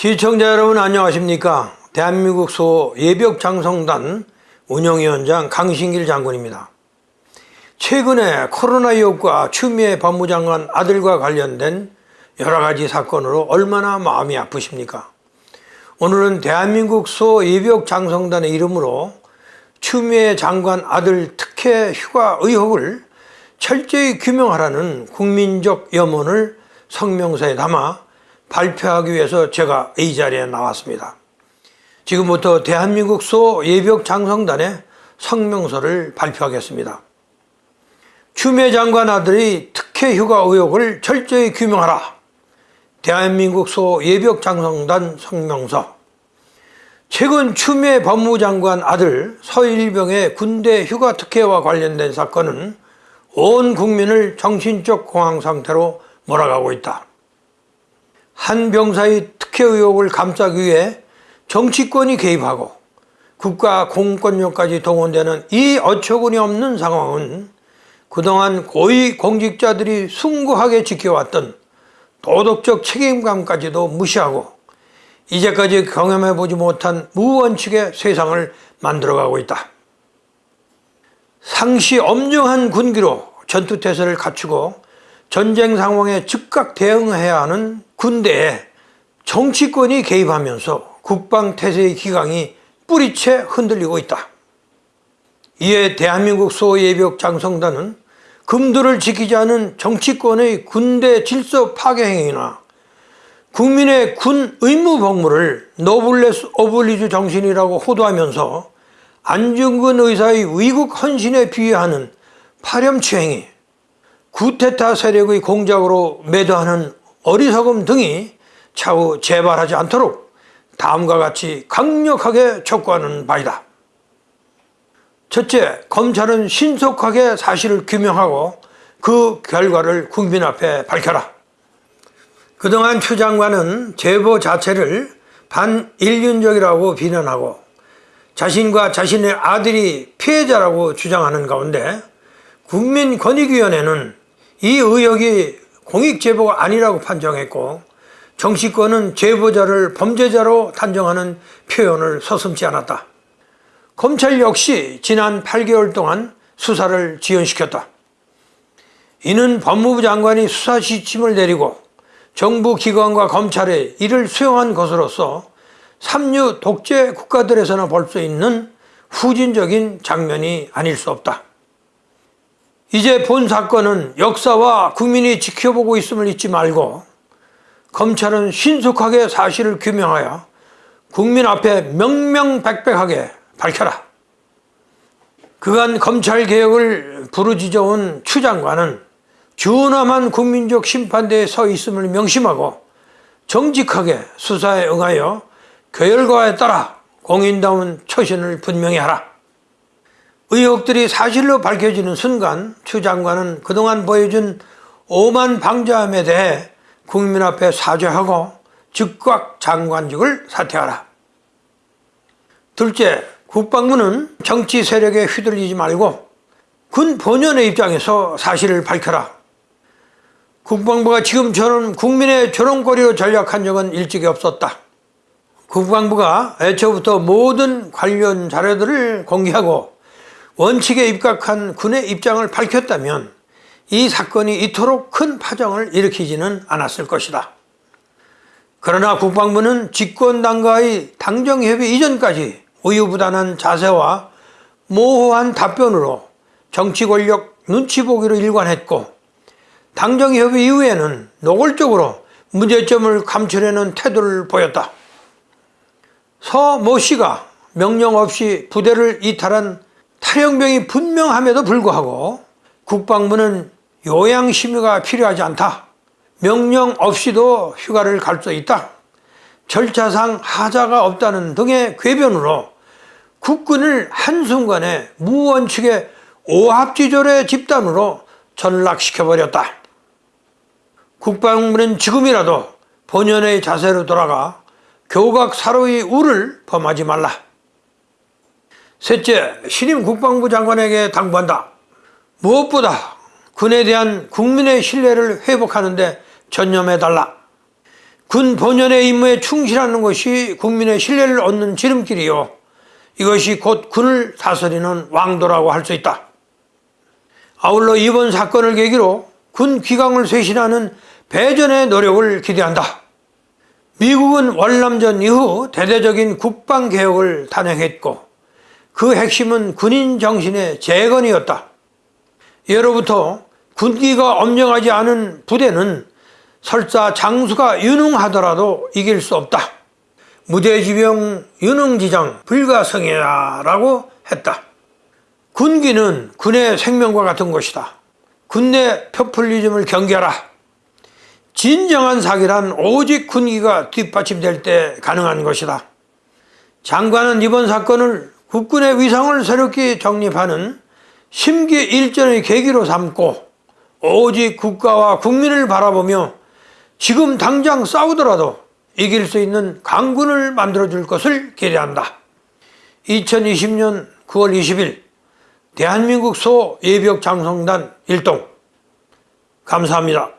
시청자 여러분 안녕하십니까? 대한민국 소 예벽장성단 운영위원장 강신길 장군입니다. 최근에 코로나19과 추미애 법무장관 아들과 관련된 여러가지 사건으로 얼마나 마음이 아프십니까? 오늘은 대한민국 소 예벽장성단의 이름으로 추미애 장관 아들 특혜 휴가 의혹을 철저히 규명하라는 국민적 염원을 성명서에 담아 발표하기 위해서 제가 이 자리에 나왔습니다. 지금부터 대한민국 소 예벽 장성단의 성명서를 발표하겠습니다. 추미애 장관 아들이 특혜 휴가 의혹을 철저히 규명하라. 대한민국 소 예벽 장성단 성명서 최근 추미애 법무장관 아들 서일병의 군대 휴가 특혜와 관련된 사건은 온 국민을 정신적 공황 상태로 몰아가고 있다. 한 병사의 특혜 의혹을 감싸기 위해 정치권이 개입하고 국가 공권력까지 동원되는 이 어처구니 없는 상황은 그동안 고위 공직자들이 숭고하게 지켜왔던 도덕적 책임감까지도 무시하고 이제까지 경험해보지 못한 무원칙의 세상을 만들어가고 있다. 상시 엄중한 군기로 전투태세를 갖추고 전쟁 상황에 즉각 대응해야 하는 군대에 정치권이 개입하면서 국방태세의 기강이 뿌리채 흔들리고 있다. 이에 대한민국 소예벽 장성단은 금도를 지키지 않은 정치권의 군대 질서 파괴 행위나 국민의 군 의무 복무를 노블레스 오블리주 정신이라고 호도하면서 안중근 의사의 위국 헌신에 비유하는 파렴치 행위 구테타 세력의 공작으로 매도하는 어리석음 등이 차후 재발하지 않도록 다음과 같이 강력하게 촉구하는 바이다. 첫째, 검찰은 신속하게 사실을 규명하고 그 결과를 국민 앞에 밝혀라. 그동안 추 장관은 제보 자체를 반인륜적이라고 비난하고 자신과 자신의 아들이 피해자라고 주장하는 가운데 국민권익위원회는 이 의혹이 공익제보가 아니라고 판정했고 정치권은 제보자를 범죄자로 단정하는 표현을 서슴지 않았다. 검찰 역시 지난 8개월 동안 수사를 지연시켰다. 이는 법무부 장관이 수사 지침을 내리고 정부 기관과 검찰에 이를 수용한 것으로서 삼류 독재 국가들에서나 볼 수 있는 후진적인 장면이 아닐 수 없다. 이제 본 사건은 역사와 국민이 지켜보고 있음을 잊지 말고 검찰은 신속하게 사실을 규명하여 국민 앞에 명명백백하게 밝혀라. 그간 검찰개혁을 부르짖어온 추 장관은 준엄한 국민적 심판대에 서 있음을 명심하고 정직하게 수사에 응하여 결과에 따라 공인다운 처신을 분명히 하라. 의혹들이 사실로 밝혀지는 순간 추 장관은 그동안 보여준 오만 방자함에 대해 국민 앞에 사죄하고 즉각 장관직을 사퇴하라. 둘째, 국방부는 정치 세력에 휘둘리지 말고 군 본연의 입장에서 사실을 밝혀라. 국방부가 지금처럼 국민의 조롱거리로 전략한 적은 일찍이 없었다. 국방부가 애초부터 모든 관련 자료들을 공개하고 원칙에 입각한 군의 입장을 밝혔다면 이 사건이 이토록 큰 파장을 일으키지는 않았을 것이다. 그러나 국방부는 집권당과의 당정협의 이전까지 우유부단한 자세와 모호한 답변으로 정치 권력 눈치 보기로 일관했고 당정협의 이후에는 노골적으로 문제점을 감추려는 태도를 보였다. 서 모 씨가 명령 없이 부대를 이탈한 탈영병이 분명함에도 불구하고 국방부는 요양심의가 필요하지 않다. 명령 없이도 휴가를 갈 수 있다. 절차상 하자가 없다는 등의 궤변으로 국군을 한순간에 무원칙의 오합지졸의 집단으로 전락시켜버렸다. 국방부는 지금이라도 본연의 자세로 돌아가 교각 사로의 우를 범하지 말라. 셋째, 신임 국방부 장관에게 당부한다. 무엇보다 군에 대한 국민의 신뢰를 회복하는 데 전념해달라. 군 본연의 임무에 충실하는 것이 국민의 신뢰를 얻는 지름길이요. 이것이 곧 군을 다스리는 왕도라고 할 수 있다. 아울러 이번 사건을 계기로 군 귀강을 쇄신하는 배전의 노력을 기대한다. 미국은 월남전 이후 대대적인 국방개혁을 단행했고 그 핵심은 군인 정신의 재건이었다. 예로부터 군기가 엄정하지 않은 부대는 설사 장수가 유능하더라도 이길 수 없다. 무대지병 유능지장 불가성이야 라고 했다. 군기는 군의 생명과 같은 것이다. 군내 표퓰리즘을 경계하라. 진정한 사기란 오직 군기가 뒷받침될 때 가능한 것이다. 장관은 이번 사건을 국군의 위상을 새롭게 정립하는 심기 일전의 계기로 삼고 오직 국가와 국민을 바라보며 지금 당장 싸우더라도 이길 수 있는 강군을 만들어줄 것을 기대한다. 2020년 9월 20일 대한민국 소 예비역 장성단 일동 감사합니다.